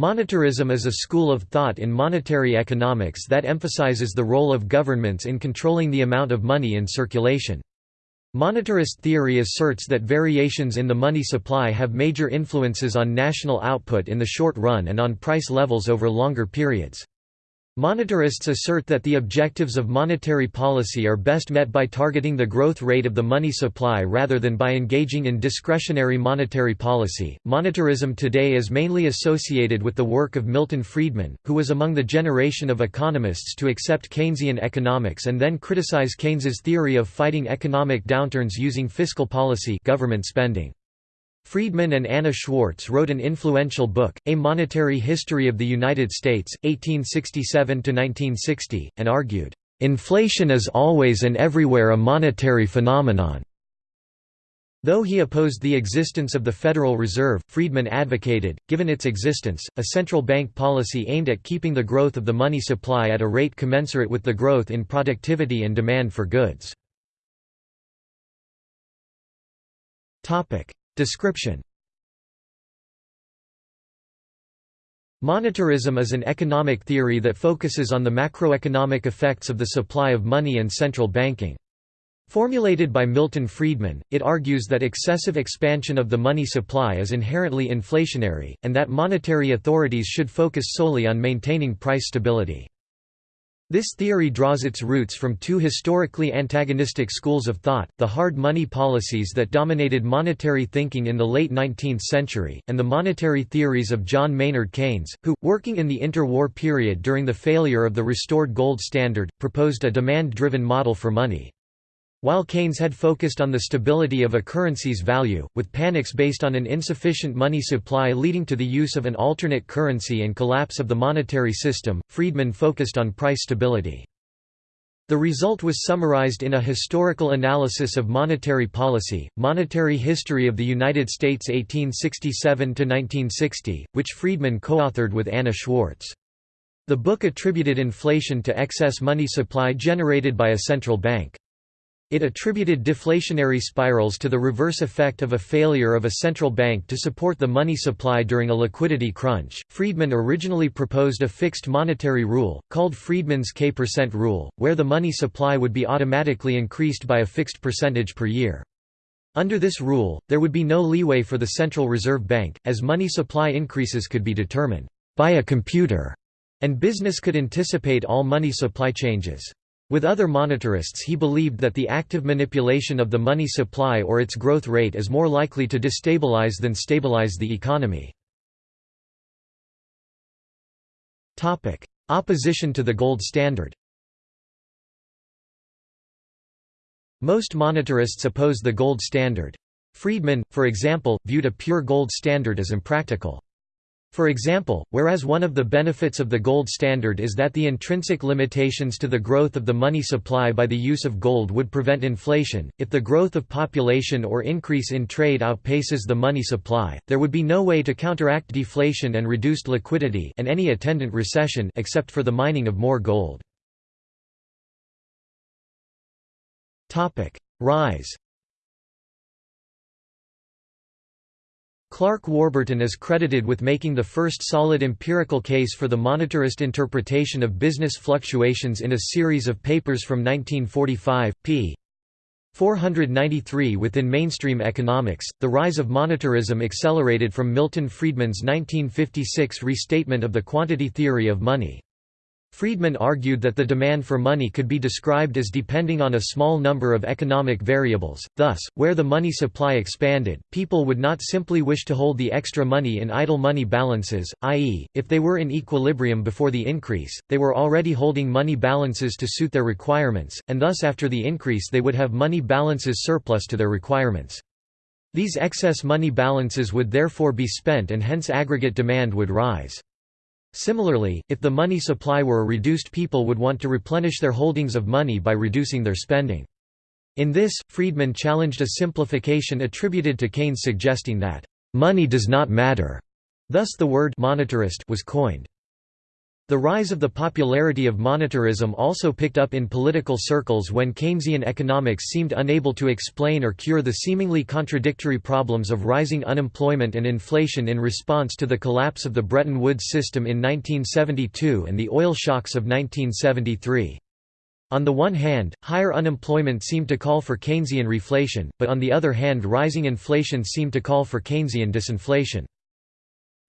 Monetarism is a school of thought in monetary economics that emphasizes the role of governments in controlling the amount of money in circulation. Monetarist theory asserts that variations in the money supply have major influences on national output in the short run and on price levels over longer periods. Monetarists assert that the objectives of monetary policy are best met by targeting the growth rate of the money supply rather than by engaging in discretionary monetary policy. Monetarism today is mainly associated with the work of Milton Friedman, who was among the generation of economists to accept Keynesian economics and then criticize Keynes's theory of fighting economic downturns using fiscal policy government spending. Friedman and Anna Schwartz wrote an influential book, A Monetary History of the United States, 1867–1960, and argued, "...inflation is always and everywhere a monetary phenomenon." Though he opposed the existence of the Federal Reserve, Friedman advocated, given its existence, a central bank policy aimed at keeping the growth of the money supply at a rate commensurate with the growth in productivity and demand for goods. Description Monetarism is an economic theory that focuses on the macroeconomic effects of the supply of money and central banking. Formulated by Milton Friedman, it argues that excessive expansion of the money supply is inherently inflationary, and that monetary authorities should focus solely on maintaining price stability. This theory draws its roots from two historically antagonistic schools of thought, the hard money policies that dominated monetary thinking in the late 19th century, and the monetary theories of John Maynard Keynes, who, working in the interwar period during the failure of the restored gold standard, proposed a demand-driven model for money. While Keynes had focused on the stability of a currency's value, with panics based on an insufficient money supply leading to the use of an alternate currency and collapse of the monetary system, Friedman focused on price stability. The result was summarized in a historical analysis of monetary policy, Monetary History of the United States 1867–1960, which Friedman co-authored with Anna Schwartz. The book attributed inflation to excess money supply generated by a central bank. It attributed deflationary spirals to the reverse effect of a failure of a central bank to support the money supply during a liquidity crunch. Friedman originally proposed a fixed monetary rule, called Friedman's K% percent rule, where the money supply would be automatically increased by a fixed percentage per year. Under this rule, there would be no leeway for the Central Reserve Bank, as money supply increases could be determined by a computer, and business could anticipate all money supply changes. With other monetarists he believed that the active manipulation of the money supply or its growth rate is more likely to destabilize than stabilize the economy. Opposition to the gold standard Most monetarists oppose the gold standard. Friedman, for example, viewed a pure gold standard as impractical. For example, whereas one of the benefits of the gold standard is that the intrinsic limitations to the growth of the money supply by the use of gold would prevent inflation, if the growth of population or increase in trade outpaces the money supply, there would be no way to counteract deflation and reduced liquidity and any attendant recession except for the mining of more gold. Rise Clark Warburton is credited with making the first solid empirical case for the monetarist interpretation of business fluctuations in a series of papers from 1945, p. 493 Within mainstream economics, the rise of monetarism accelerated from Milton Friedman's 1956 restatement of the quantity theory of money. Friedman argued that the demand for money could be described as depending on a small number of economic variables, thus, where the money supply expanded, people would not simply wish to hold the extra money in idle money balances, i.e., if they were in equilibrium before the increase, they were already holding money balances to suit their requirements, and thus after the increase they would have money balances surplus to their requirements. These excess money balances would therefore be spent and hence aggregate demand would rise. Similarly, if the money supply were reduced people would want to replenish their holdings of money by reducing their spending. In this, Friedman challenged a simplification attributed to Keynes suggesting that, "...money does not matter." Thus the word monetarist was coined. The rise of the popularity of monetarism also picked up in political circles when Keynesian economics seemed unable to explain or cure the seemingly contradictory problems of rising unemployment and inflation in response to the collapse of the Bretton Woods system in 1972 and the oil shocks of 1973. On the one hand, higher unemployment seemed to call for Keynesian reflation, but on the other hand rising inflation seemed to call for Keynesian disinflation.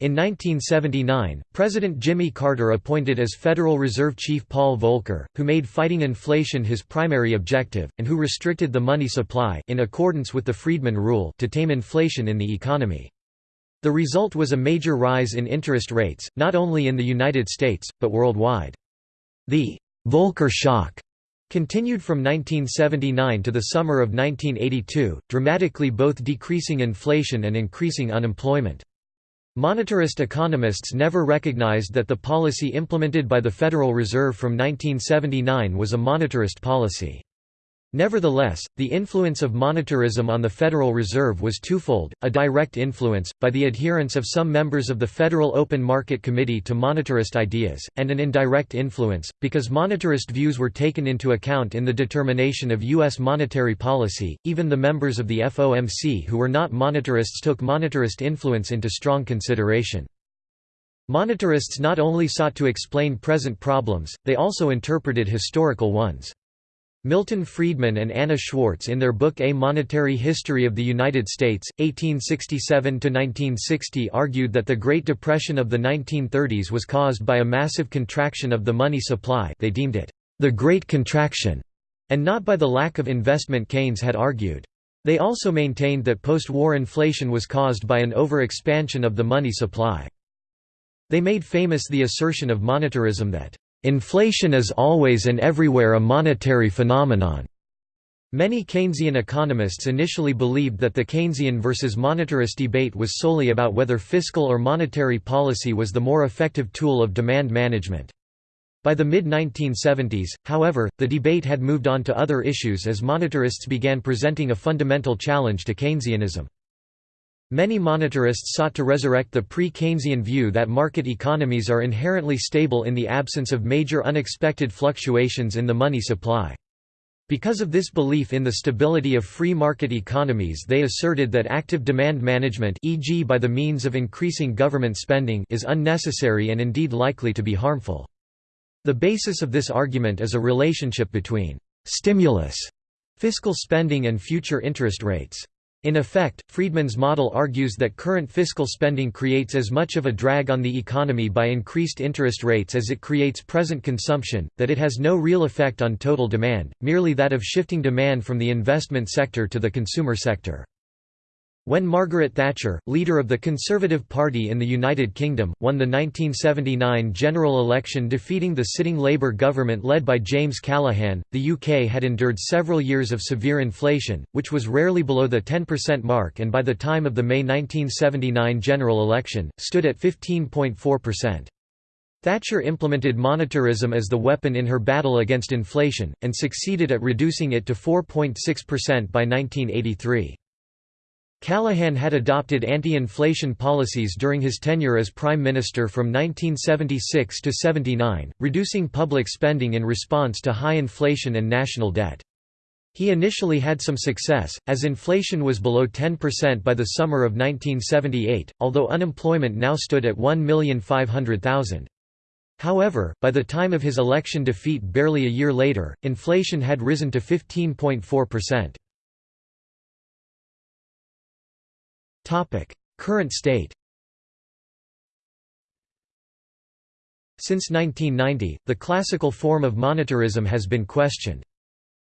In 1979, President Jimmy Carter appointed as Federal Reserve Chief Paul Volcker, who made fighting inflation his primary objective, and who restricted the money supply in accordance with the Friedman Rule to tame inflation in the economy. The result was a major rise in interest rates, not only in the United States, but worldwide. The Volcker shock continued from 1979 to the summer of 1982, dramatically both decreasing inflation and increasing unemployment. Monetarist economists never recognized that the policy implemented by the Federal Reserve from 1979 was a monetarist policy. Nevertheless, the influence of monetarism on the Federal Reserve was twofold, a direct influence, by the adherence of some members of the Federal Open Market Committee to monetarist ideas, and an indirect influence, because monetarist views were taken into account in the determination of U.S. monetary policy. Even the members of the FOMC who were not monetarists took monetarist influence into strong consideration. Monetarists not only sought to explain present problems, they also interpreted historical ones. Milton Friedman and Anna Schwartz in their book A Monetary History of the United States, 1867–1960 argued that the Great Depression of the 1930s was caused by a massive contraction of the money supply they deemed it, "...the Great Contraction", and not by the lack of investment Keynes had argued. They also maintained that post-war inflation was caused by an over-expansion of the money supply. They made famous the assertion of monetarism that Inflation is always and everywhere a monetary phenomenon. Many Keynesian economists initially believed that the Keynesian versus monetarist debate was solely about whether fiscal or monetary policy was the more effective tool of demand management. By the mid-1970s, however, the debate had moved on to other issues as monetarists began presenting a fundamental challenge to Keynesianism. Many monetarists sought to resurrect the pre-Keynesian view that market economies are inherently stable in the absence of major unexpected fluctuations in the money supply. Because of this belief in the stability of free market economies they asserted that active demand management e.g. by the means of increasing government spending is unnecessary and indeed likely to be harmful. The basis of this argument is a relationship between «stimulus» fiscal spending and future interest rates. In effect, Friedman's model argues that current fiscal spending creates as much of a drag on the economy by increased interest rates as it creates present consumption, that it has no real effect on total demand, merely that of shifting demand from the investment sector to the consumer sector. When Margaret Thatcher, leader of the Conservative Party in the United Kingdom, won the 1979 general election defeating the sitting Labour government led by James Callaghan, the UK had endured several years of severe inflation, which was rarely below the 10% mark and by the time of the May 1979 general election, stood at 15.4%. Thatcher implemented monetarism as the weapon in her battle against inflation, and succeeded at reducing it to 4.6% by 1983. Callaghan had adopted anti-inflation policies during his tenure as Prime Minister from 1976 to 79, reducing public spending in response to high inflation and national debt. He initially had some success, as inflation was below 10% by the summer of 1978, although unemployment now stood at 1,500,000. However, by the time of his election defeat barely a year later, inflation had risen to 15.4%. Current state Since 1990, the classical form of monetarism has been questioned.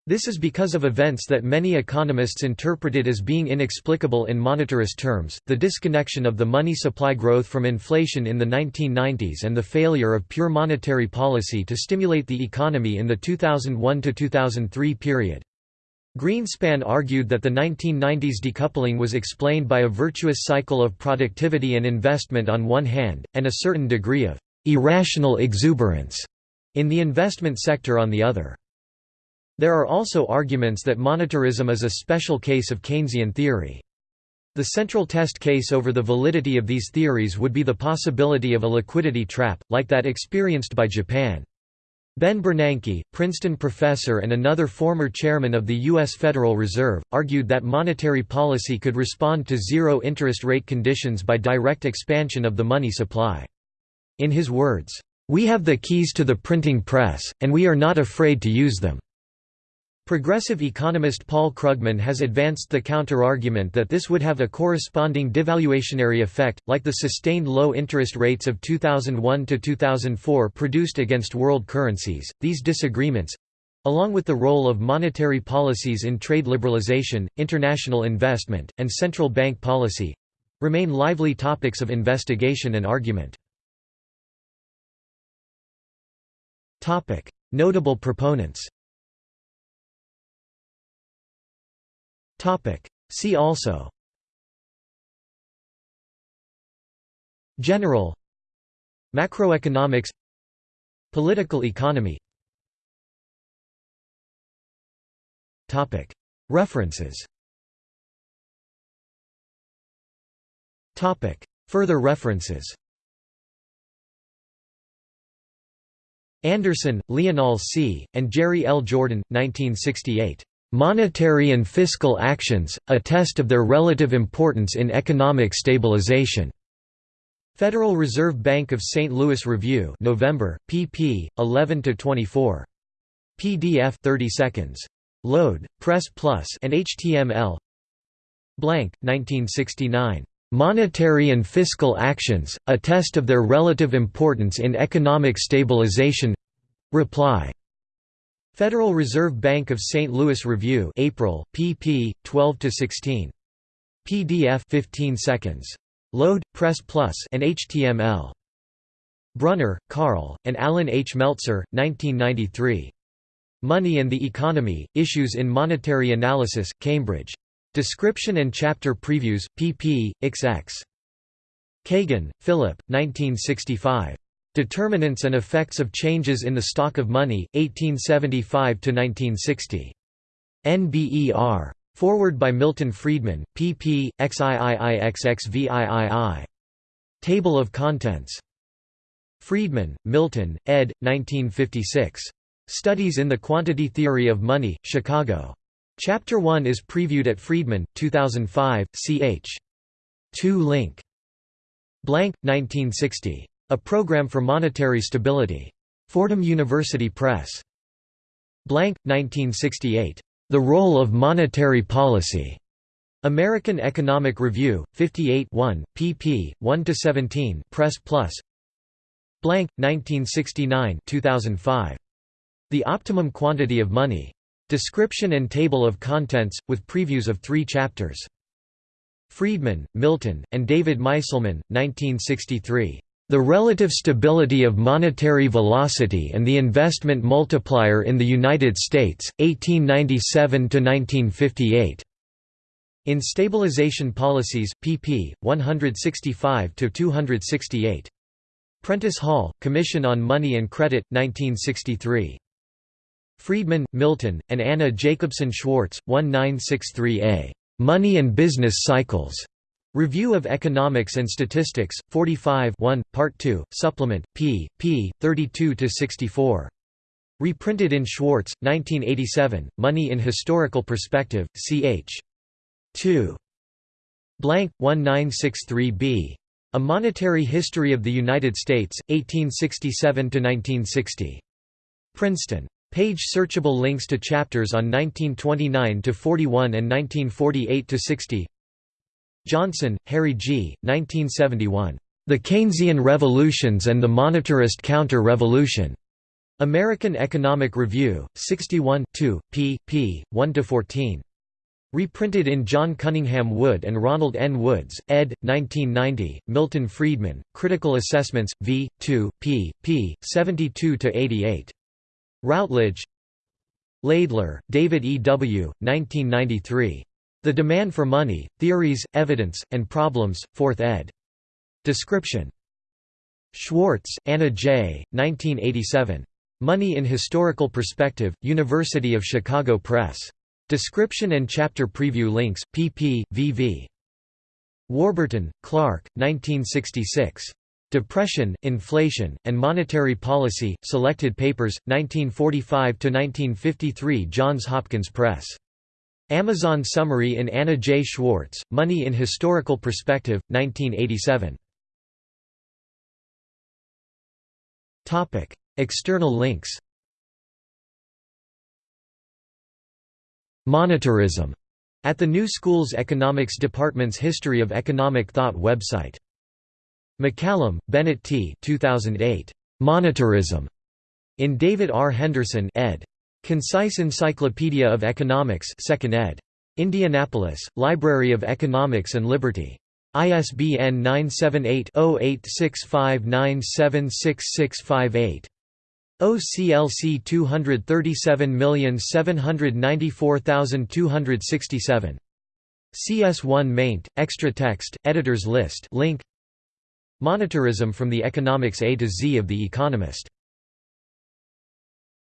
This is because of events that many economists interpreted as being inexplicable in monetarist terms, the disconnection of the money supply growth from inflation in the 1990s and the failure of pure monetary policy to stimulate the economy in the 2001–2003 period. Greenspan argued that the 1990s decoupling was explained by a virtuous cycle of productivity and investment on one hand, and a certain degree of «irrational exuberance» in the investment sector on the other. There are also arguments that monetarism is a special case of Keynesian theory. The central test case over the validity of these theories would be the possibility of a liquidity trap, like that experienced by Japan. Ben Bernanke, Princeton professor and another former chairman of the U.S. Federal Reserve, argued that monetary policy could respond to zero interest rate conditions by direct expansion of the money supply. In his words, "...we have the keys to the printing press, and we are not afraid to use them." Progressive economist Paul Krugman has advanced the counterargument that this would have a corresponding devaluationary effect, like the sustained low interest rates of 2001 to 2004 produced against world currencies. These disagreements along with the role of monetary policies in trade liberalization, international investment, and central bank policy remain lively topics of investigation and argument. Notable proponents See also. General. Macroeconomics. Political economy. References. Further references. Andersen, Leonall C., and Jerry L. Jordan, 1968. Monetary and Fiscal Actions, a Test of Their Relative Importance in Economic Stabilization. Federal Reserve Bank of St. Louis Review November, pp. 11 to 24. PDF 30 seconds. Load, Press Plus and HTML Blank, 1969. Monetary and Fiscal Actions, a Test of Their Relative Importance in Economic Stabilization Reply Federal Reserve Bank of St. Louis Review April, pp. 12–16. PDF 15 seconds. Load, Press Plus and HTML. Brunner, Karl, and Allan H. Meltzer, 1993. Money and the Economy, Issues in Monetary Analysis, Cambridge. Description and chapter previews, pp. xx. Cagan, Phillip, 1965. Determinants and Effects of Changes in the Stock of Money, 1875–1960. NBER. Forward by Milton Friedman, pp. xiiixxvii. Table of Contents. Friedman, Milton, ed. 1956. Studies in the Quantity Theory of Money, Chicago. Chapter 1 is previewed at Friedman, 2005, ch. 2 link. Blank, 1960. A Program for Monetary Stability. Fordham University Press. Blank, 1968. The Role of Monetary Policy. American Economic Review, 58 1, pp. 1–17 Press Plus Blank, 1969 2005. The Optimum Quantity of Money. Description and Table of Contents, with previews of three chapters. Friedman, Milton, and David Meiselman, 1963. The relative stability of monetary velocity and the investment multiplier in the United States, 1897–1958. In Stabilization Policies, pp. 165–268. Prentice Hall, Commission on Money and Credit, 1963. Friedman, Milton, and Anna Jacobson Schwartz, 1963a. Money and Business Cycles. Review of Economics and Statistics, 45 1, Part 2, Supplement, p. p. 32–64. Reprinted in Schwartz, 1987, Money in Historical Perspective, ch. 2. Blank, 1963b. A Monetary History of the United States, 1867–1960. Princeton. Page searchable links to chapters on 1929–41 and 1948–60 Johnson, Harry G., 1971. The Keynesian Revolutions and the Monetarist Counter-Revolution. American Economic Review, 61 2, pp. 1–14. Reprinted in John Cunningham Wood and Ronald N. Woods, ed. 1990, Milton Friedman, Critical Assessments, v. 2, pp. 72–88. Routledge Laidler, David E. W., 1993. The Demand for Money, Theories, Evidence, and Problems, 4th ed. Description. Schwartz, Anna J., 1987. Money in Historical Perspective, University of Chicago Press. Description and chapter preview links, pp. vv. Warburton, Clark, 1966. Depression, Inflation, and Monetary Policy, Selected Papers, 1945–1953 Johns Hopkins Press. Amazon Summary in Anna J. Schwartz, Money in Historical Perspective, 1987. External links Monetarism at the New Schools Economics Department's History of Economic Thought website. McCallum, Bennett T. 2008. Monetarism. In David R. Henderson ed. Concise Encyclopedia of Economics 2nd ed. Indianapolis, Library of Economics and Liberty. ISBN 978-0865976658. OCLC 237794267. CS1 maint, extra text, editors list link Monetarism from the Economics A to Z of The Economist